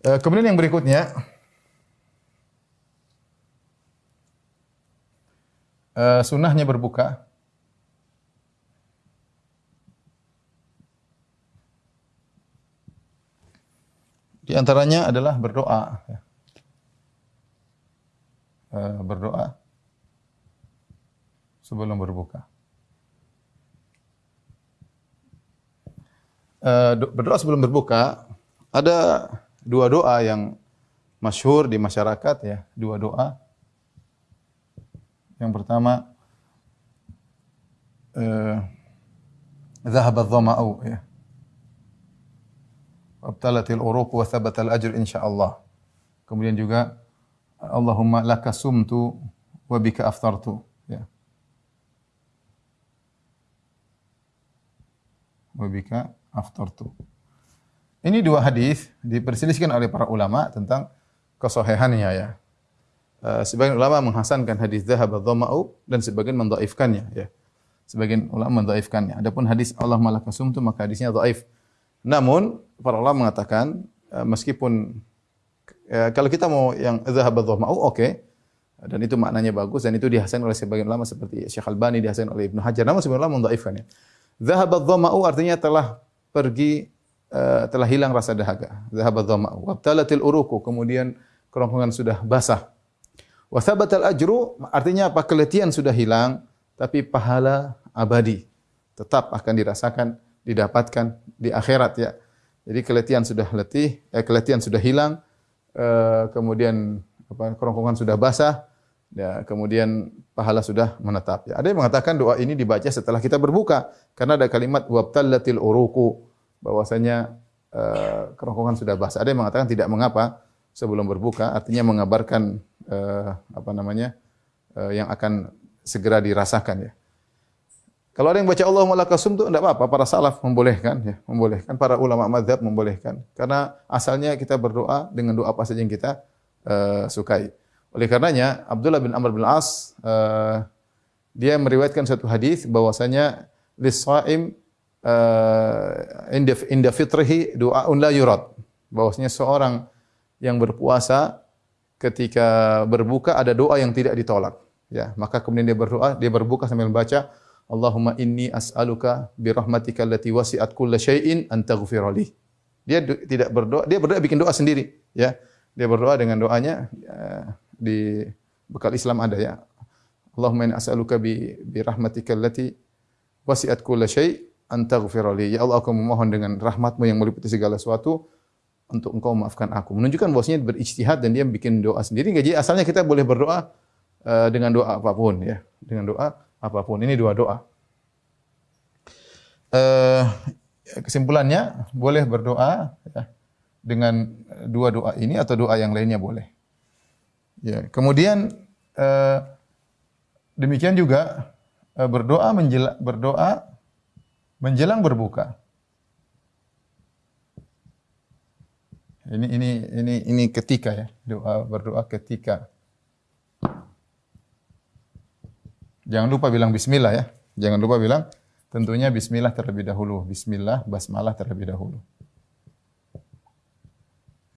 Uh, kemudian yang berikutnya uh, sunnahnya berbuka. Di antaranya adalah berdoa. Uh, berdoa sebelum berbuka. Berdoa sebelum berbuka ada dua doa yang masyhur di masyarakat ya, dua doa. Yang pertama eh zahaba dhama'u ya. Wabtalatil uruq wa thabatal ajr insyaallah. Kemudian juga Allahumma laka sumtu wa bika aftartu ya. Wa bika aftartu. Ini dua hadis diperselisihkan oleh para ulama tentang kesahihannya ya. Uh, sebagian ulama menghasankan hadis dzahab dhama'u dan sebagian mendhaifkannya ya. Sebagian ulama mendhaifkannya. Adapun hadis Allah malaka sumtu maka hadisnya dhaif. Namun para ulama mengatakan uh, meskipun uh, kalau kita mau yang dzahab dhama'u oke okay. dan itu maknanya bagus dan itu dihasankan oleh sebagian ulama seperti Syekh Albani dihasankan oleh Ibnu Hajar namun sebagian ulama mendhaifkannya. Dzahab dhama'u artinya telah pergi uh, telah hilang rasa dahaga. Zahabat dhama. Wa talatil uruku. Kemudian kerongkongan sudah basah. Wa thabatal ajru. Artinya apa? Keletihan sudah hilang. Tapi pahala abadi. Tetap akan dirasakan, didapatkan di akhirat ya. Jadi keletihan sudah letih, eh, keletihan sudah hilang. Uh, kemudian apa, kerongkongan sudah basah. Ya, kemudian pahala sudah menetap. Ya, ada yang mengatakan doa ini dibaca setelah kita berbuka karena ada kalimat wabtallatil uruku bahwasanya uh, kerongkongan sudah basah. Ada yang mengatakan tidak mengapa sebelum berbuka, artinya mengabarkan uh, apa namanya uh, yang akan segera dirasakan ya. Kalau ada yang baca Allahumma lakasum itu tidak apa-apa, para salaf membolehkan ya, membolehkan para ulama mazhab membolehkan karena asalnya kita berdoa dengan doa apa saja yang kita uh, sukai. Oleh karenanya Abdullah bin Amr bin As uh, dia meriwayatkan satu hadis bahwasanya lis-shaim uh, inda inda fitrihi doaun la yurad. Bahwasanya seorang yang berpuasa ketika berbuka ada doa yang tidak ditolak. Ya maka kemudian dia berdoa dia berbuka sambil membaca Allahumma inni as'aluka bi rahmatika allati wasi'at kulla syai'in an taghfirli dia tidak berdoa dia berdoa bikin doa sendiri ya. Dia berdoa dengan doanya ya, di bekal Islam ada ya. Allahumma inni as'aluka bi bi rahmatika allati wasi'at kulla syai' antaghfirli ya Allah aku memohon dengan rahmatmu yang meliputi segala sesuatu untuk engkau maafkan aku. Menunjukkan bahwasanya berijtihad dan dia bikin doa sendiri. Jadi asalnya kita boleh berdoa uh, dengan doa apapun ya. Dengan doa apapun. Ini dua doa. Uh, kesimpulannya boleh berdoa ya, dengan dua doa ini atau doa yang lainnya boleh. Ya kemudian uh, demikian juga uh, berdoa menjela, berdoa menjelang berbuka. Ini ini ini ini ketika ya doa berdoa ketika. Jangan lupa bilang Bismillah ya. Jangan lupa bilang tentunya Bismillah terlebih dahulu. Bismillah basmalah terlebih dahulu.